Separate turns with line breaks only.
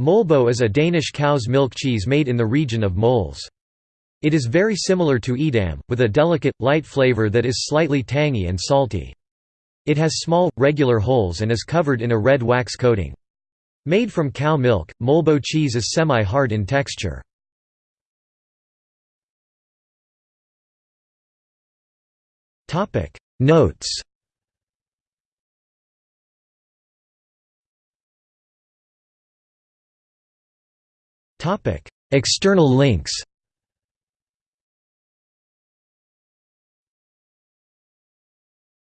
Molbo is a Danish cow's milk cheese made in the region of Mols. It is very similar to Edam, with a delicate, light flavor that is slightly tangy and salty. It has small, regular holes and is covered in a red wax coating. Made from cow milk, Molbo cheese is semi-hard in texture. Notes External links